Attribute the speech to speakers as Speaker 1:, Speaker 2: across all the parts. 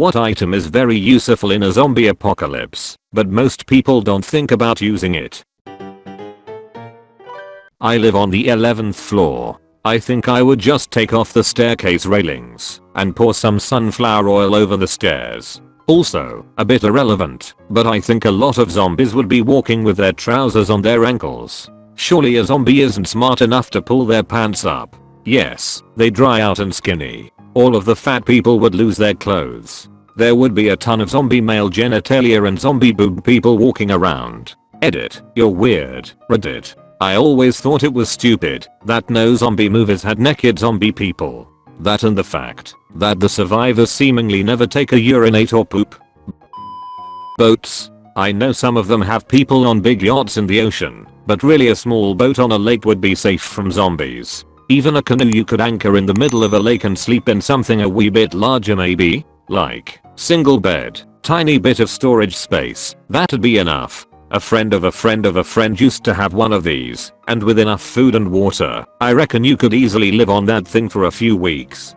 Speaker 1: What item is very useful in a zombie apocalypse, but most people don't think about using it? I live on the 11th floor. I think I would just take off the staircase railings and pour some sunflower oil over the stairs. Also, a bit irrelevant, but I think a lot of zombies would be walking with their trousers on their ankles. Surely a zombie isn't smart enough to pull their pants up. Yes, they dry out and skinny. All of the fat people would lose their clothes. There would be a ton of zombie male genitalia and zombie boob people walking around. Edit, you're weird, Reddit. I always thought it was stupid that no zombie movies had naked zombie people. That and the fact that the survivors seemingly never take a urinate or poop. Boats. I know some of them have people on big yachts in the ocean, but really a small boat on a lake would be safe from zombies. Even a canoe you could anchor in the middle of a lake and sleep in something a wee bit larger maybe, like single bed, tiny bit of storage space, that'd be enough. A friend of a friend of a friend used to have one of these, and with enough food and water, I reckon you could easily live on that thing for a few weeks.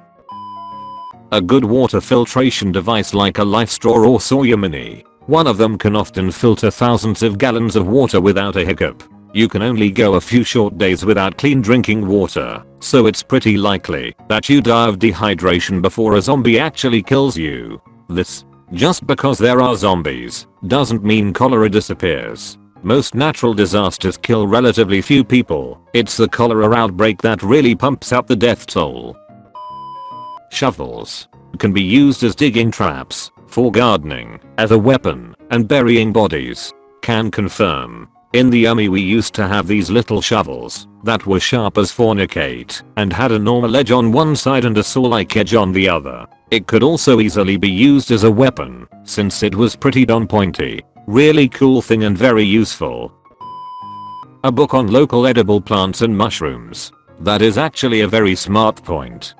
Speaker 1: A good water filtration device like a LifeStraw or Sawyer Mini. One of them can often filter thousands of gallons of water without a hiccup. You can only go a few short days without clean drinking water, so it's pretty likely that you die of dehydration before a zombie actually kills you. This just because there are zombies doesn't mean cholera disappears. Most natural disasters kill relatively few people. It's the cholera outbreak that really pumps up the death toll. Shovels can be used as digging traps, for gardening, as a weapon, and burying bodies. Can confirm. In the army we used to have these little shovels that were sharp as fornicate and had a normal edge on one side and a saw-like edge on the other. It could also easily be used as a weapon, since it was pretty darn pointy. Really cool thing and very useful. A book on local edible plants and mushrooms. That is actually a very smart point.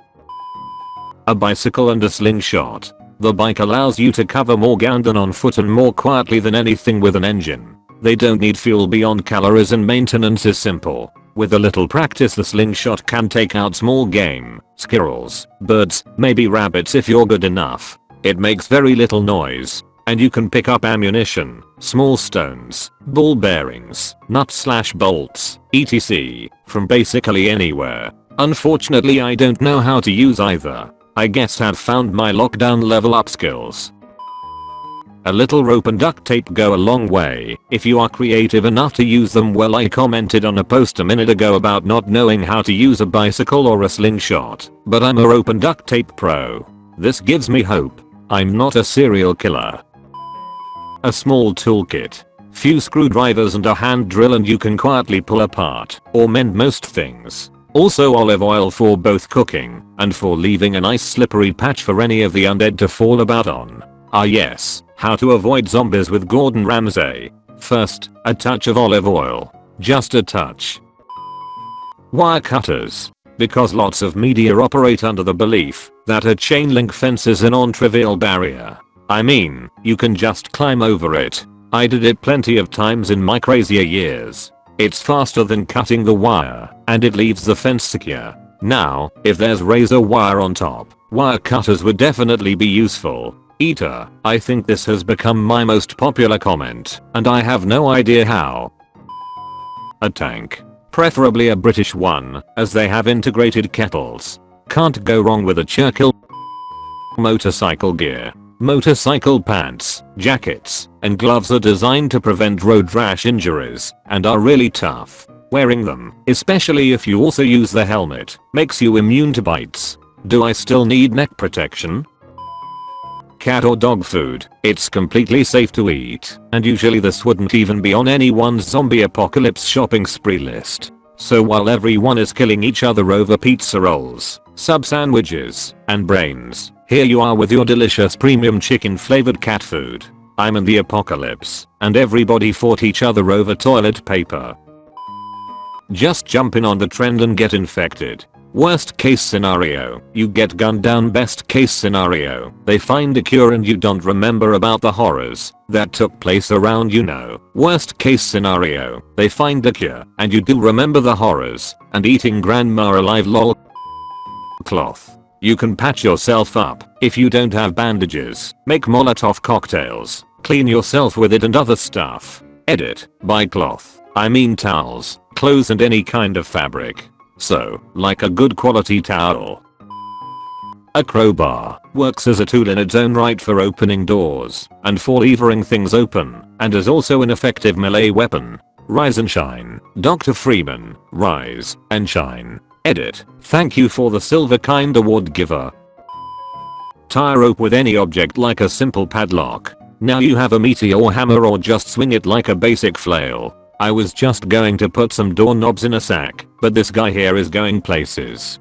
Speaker 1: A bicycle and a slingshot. The bike allows you to cover more ground than on foot and more quietly than anything with an engine. They don't need fuel beyond calories and maintenance is simple. With a little practice the slingshot can take out small game, squirrels, birds, maybe rabbits if you're good enough. It makes very little noise. And you can pick up ammunition, small stones, ball bearings, nuts slash bolts, etc. from basically anywhere. Unfortunately I don't know how to use either. I guess I've found my lockdown level up skills. A little rope and duct tape go a long way if you are creative enough to use them well I commented on a post a minute ago about not knowing how to use a bicycle or a slingshot, but I'm a rope and duct tape pro. This gives me hope. I'm not a serial killer. A small toolkit. Few screwdrivers and a hand drill and you can quietly pull apart or mend most things. Also olive oil for both cooking and for leaving a nice slippery patch for any of the undead to fall about on. Ah yes, how to avoid zombies with Gordon Ramsay. First, a touch of olive oil. Just a touch. Wire cutters. Because lots of media operate under the belief that a chain link fence is a non-trivial barrier. I mean, you can just climb over it. I did it plenty of times in my crazier years. It's faster than cutting the wire, and it leaves the fence secure. Now, if there's razor wire on top, wire cutters would definitely be useful. Eater, I think this has become my most popular comment, and I have no idea how. A tank. Preferably a British one, as they have integrated kettles. Can't go wrong with a Churchill motorcycle gear. Motorcycle pants, jackets, and gloves are designed to prevent road rash injuries and are really tough. Wearing them, especially if you also use the helmet, makes you immune to bites. Do I still need neck protection? Cat or dog food, it's completely safe to eat, and usually this wouldn't even be on anyone's zombie apocalypse shopping spree list. So while everyone is killing each other over pizza rolls, sub sandwiches, and brains, here you are with your delicious premium chicken flavored cat food. I'm in the apocalypse, and everybody fought each other over toilet paper. Just jump in on the trend and get infected. Worst case scenario, you get gunned down best case scenario, they find a cure and you don't remember about the horrors that took place around you know. Worst case scenario, they find a cure and you do remember the horrors and eating grandma alive lol. Cloth. You can patch yourself up if you don't have bandages. Make Molotov cocktails. Clean yourself with it and other stuff. Edit. Buy cloth. I mean towels, clothes and any kind of fabric. So, like a good quality towel. A crowbar works as a tool in its own right for opening doors and for levering things open and is also an effective melee weapon. Rise and shine. Dr. Freeman. Rise and shine. Edit. Thank you for the silver kind award giver. Tie rope with any object like a simple padlock. Now you have a meteor hammer or just swing it like a basic flail. I was just going to put some doorknobs in a sack, but this guy here is going places.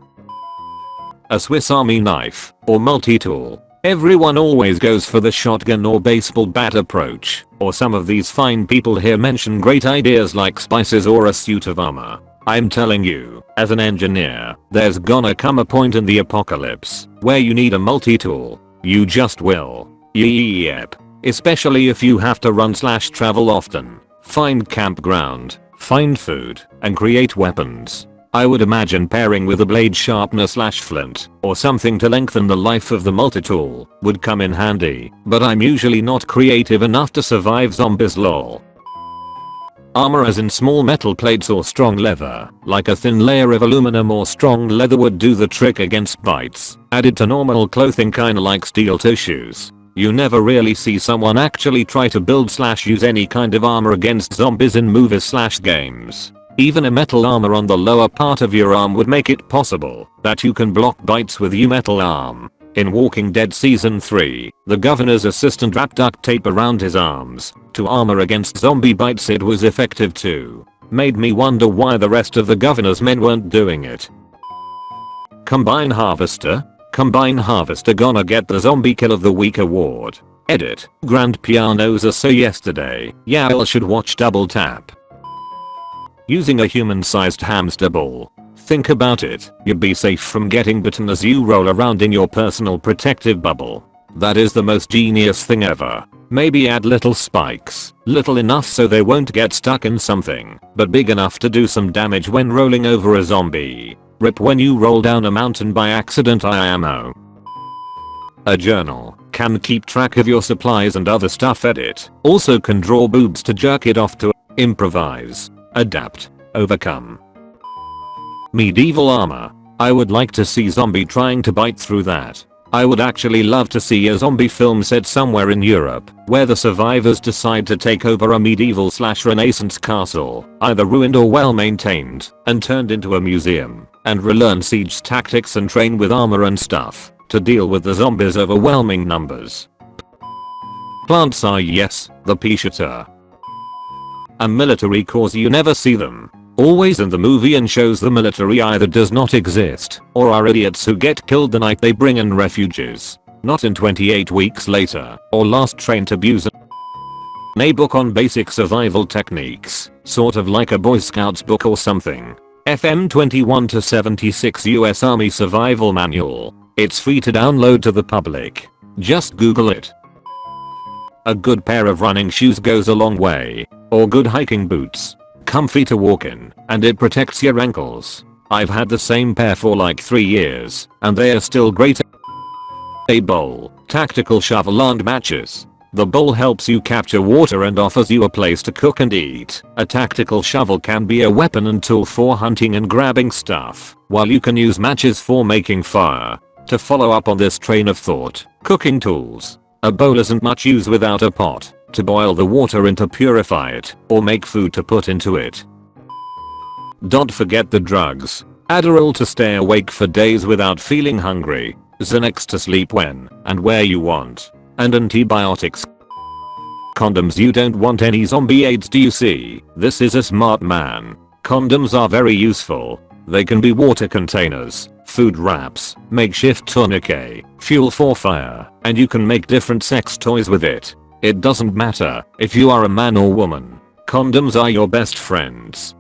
Speaker 1: A Swiss army knife, or multi-tool. Everyone always goes for the shotgun or baseball bat approach, or some of these fine people here mention great ideas like spices or a suit of armor. I'm telling you, as an engineer, there's gonna come a point in the apocalypse where you need a multi-tool. You just will. Yep. Especially if you have to run slash travel often, find campground, find food, and create weapons. I would imagine pairing with a blade sharpener slash flint or something to lengthen the life of the multi-tool would come in handy, but I'm usually not creative enough to survive zombies lol. Armor as in small metal plates or strong leather, like a thin layer of aluminum or strong leather would do the trick against bites, added to normal clothing kinda like steel tissues. You never really see someone actually try to build slash use any kind of armor against zombies in movies slash games. Even a metal armor on the lower part of your arm would make it possible that you can block bites with your metal arm. In Walking Dead Season 3, the governor's assistant wrapped duct tape around his arms to armor against zombie bites it was effective too. Made me wonder why the rest of the governor's men weren't doing it. Combine Harvester? Combine Harvester gonna get the Zombie Kill of the Week award. Edit. Grand pianos are so yesterday. Y'all should watch Double Tap. Using a human-sized hamster ball Think about it, you'd be safe from getting bitten as you roll around in your personal protective bubble. That is the most genius thing ever. Maybe add little spikes, little enough so they won't get stuck in something, but big enough to do some damage when rolling over a zombie. Rip when you roll down a mountain by accident I ammo. A journal can keep track of your supplies and other stuff edit. Also can draw boobs to jerk it off to improvise, adapt, overcome, Medieval armor. I would like to see zombie trying to bite through that. I would actually love to see a zombie film set somewhere in Europe, where the survivors decide to take over a medieval slash renaissance castle, either ruined or well maintained, and turned into a museum, and relearn siege tactics and train with armor and stuff, to deal with the zombies overwhelming numbers. Plants are yes, the shooter. A military cause you never see them, Always in the movie and shows the military either does not exist or are idiots who get killed the night they bring in refugees. Not in 28 weeks later or last train to Busan. A book on basic survival techniques, sort of like a boy scouts book or something. FM 21 to 76 US Army Survival Manual. It's free to download to the public. Just google it. A good pair of running shoes goes a long way. Or good hiking boots comfy to walk in, and it protects your ankles. I've had the same pair for like 3 years, and they are still great. A bowl, tactical shovel and matches. The bowl helps you capture water and offers you a place to cook and eat. A tactical shovel can be a weapon and tool for hunting and grabbing stuff, while you can use matches for making fire. To follow up on this train of thought, cooking tools. A bowl isn't much use without a pot to boil the water and to purify it, or make food to put into it. Don't forget the drugs. Adderall to stay awake for days without feeling hungry, Xanax to sleep when and where you want, and antibiotics. Condoms you don't want any zombie AIDS do you see? This is a smart man. Condoms are very useful. They can be water containers, food wraps, makeshift tourniquet, fuel for fire, and you can make different sex toys with it. It doesn't matter if you are a man or woman. Condoms are your best friends.